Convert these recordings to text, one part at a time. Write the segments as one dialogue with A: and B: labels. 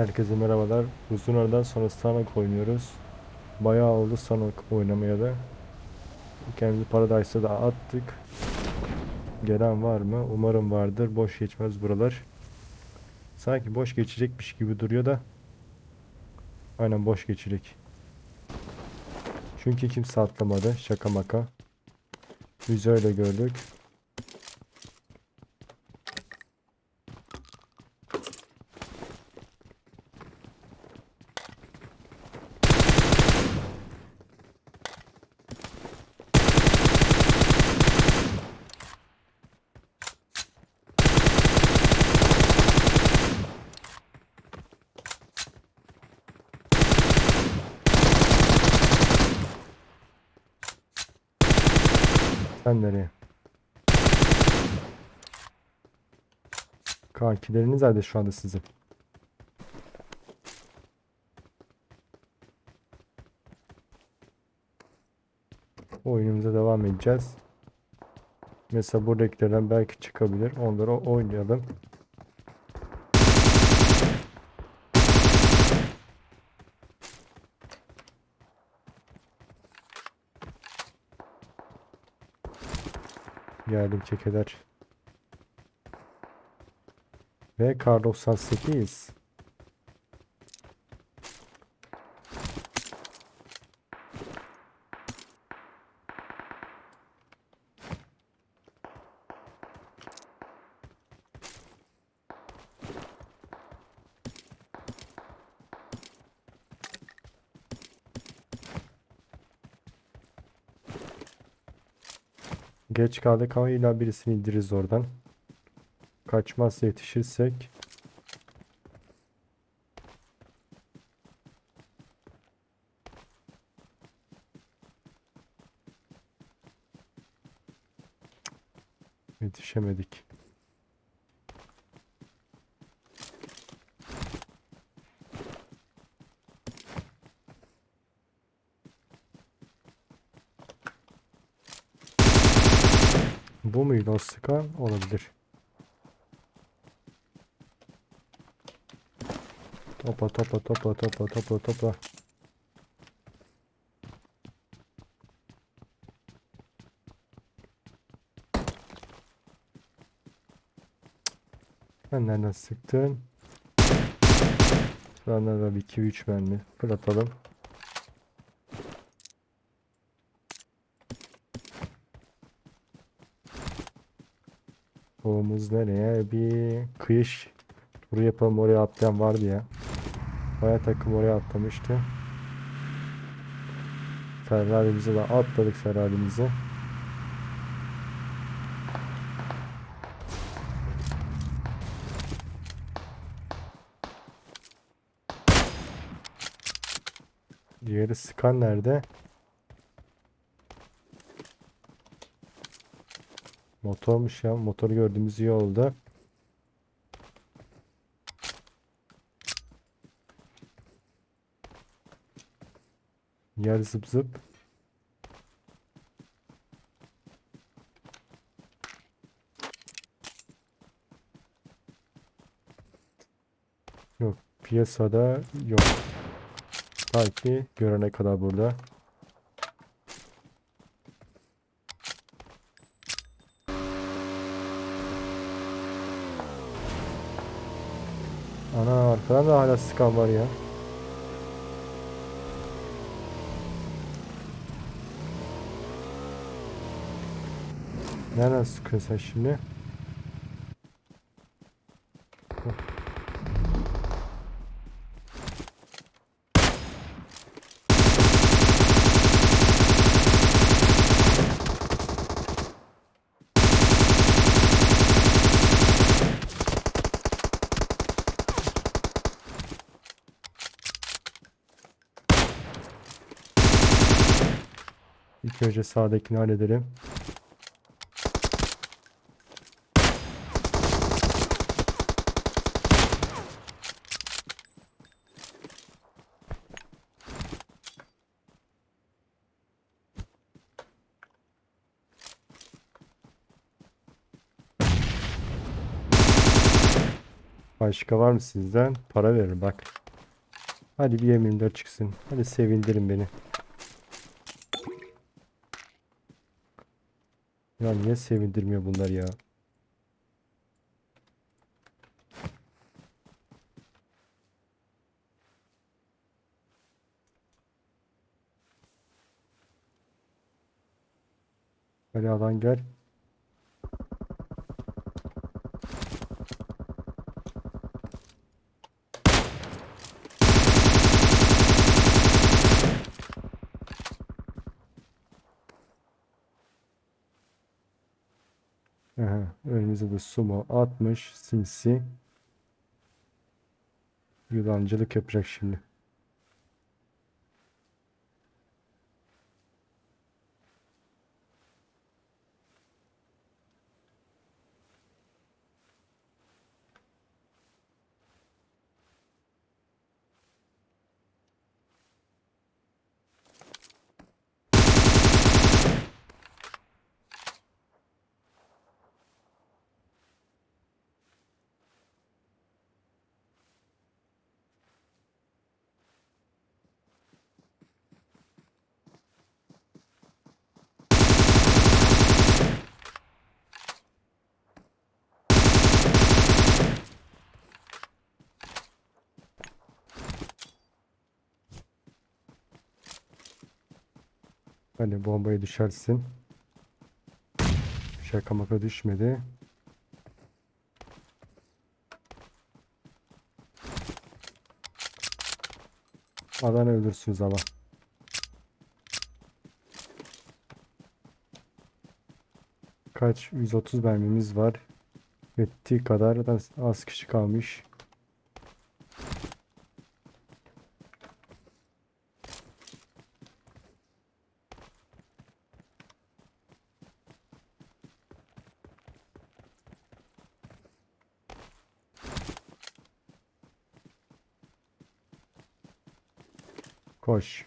A: Herkese merhabalar. Uzun aradan sonra Sonic oynuyoruz. Bayağı oldu Sonic oynamaya da. Kendimizi Paradise'a da attık. Gelen var mı? Umarım vardır. Boş geçmez buralar. Sanki boş geçecekmiş gibi duruyor da. Aynen boş geçecek. Çünkü kimse atlamadı. Şaka maka. Biz öyle gördük. Sen nereye? Kankileriniz nerede şu anda sizin? Oyunumuza devam edeceğiz. Mesela buradakilerden belki çıkabilir. Onları oynayalım. Geldim kekeler. Ve kar 98. Geç kaldık ama illa birisini indiririz oradan. Kaçmazsa yetişirsek. Yetişemedik. Bu muydu o sıkan? Olabilir. Topa topa topa topa topa topa. Sen nereden sıktın? Sonra da bir 2-3 mermi fırlatalım. Doğumuz nereye? Bir kıyış turu yapalım oraya atlayan vardı ya. Baya takım oraya atlamıştı. Ferrari'mize de atladık Ferrari'mize. Diğeri Skan nerede? Motormuş ya. Motoru gördüğümüz iyi oldu. Yer zıp zıp. Yok. Piyasada yok. Belki görene kadar burada. Ana arkadan da hala sıkan var ya. Nereden sıkıyorsun sen şimdi? İlk önce sağdakini halledelim. Başka var mı sizden? Para verin bak. Hadi bir M24 çıksın. Hadi sevindirin beni. Ya niye sevindirmiyor bunlar ya? Alan gel. Önümüzde de sumo 60 sinsi. Yılancılık yapacak şimdi. Hani bombayı düşersin. Şaka maka düşmedi. Alan ölürsünüz ama. Kaç? 130 mermimiz var. Yettiği kadar da az kişi kalmış. Koş.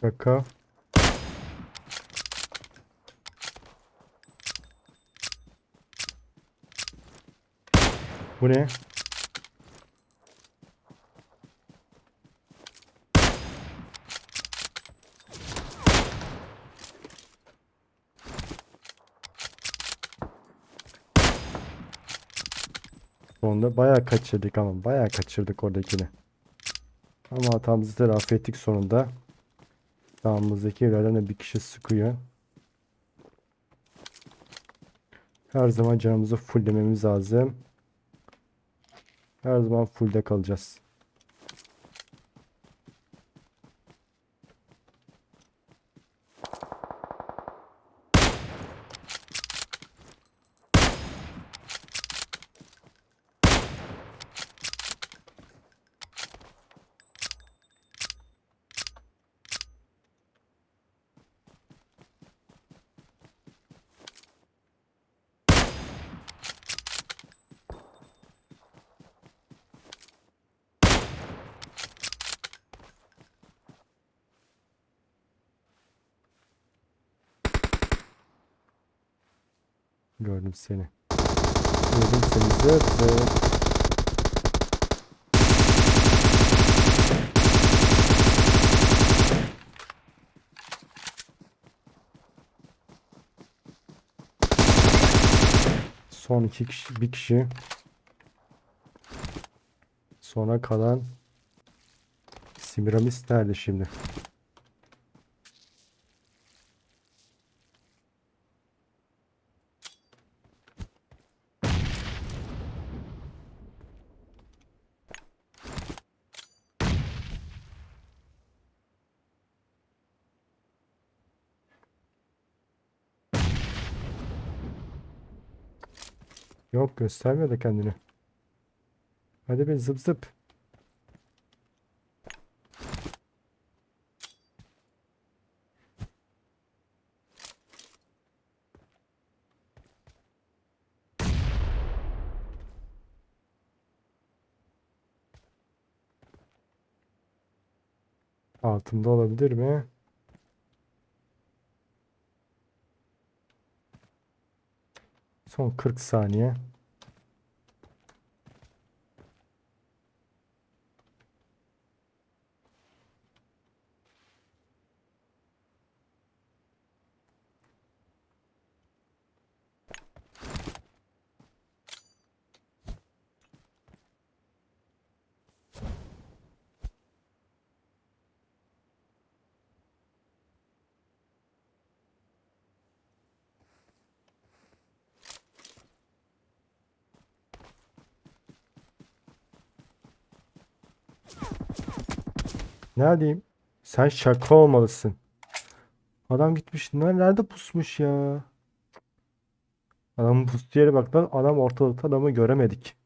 A: Şaka. Bu ne? Sonunda bayağı kaçırdık ama bayağı kaçırdık oradakini. Ama hatamızı telafi ettik sonunda. Sağımızdaki evlerden de bir kişi sıkıyor. Her zaman canımızı fulllememiz lazım. Her zaman fullde kalacağız. Gördüm seni. Gördüm seni zıp. Son iki kişi, bir kişi. Sona kalan Simiramis nerede şimdi? Yok göstermiyor da kendini. Hadi be zıp zıp. Altında olabilir mi? Son 40 saniye. Ne diyeyim? Sen şaka olmalısın. Adam gitmiş. Ner- Nerede pusmuş ya? Adamın pustuğu yere bak lan. Adam ortalıkta adamı göremedik.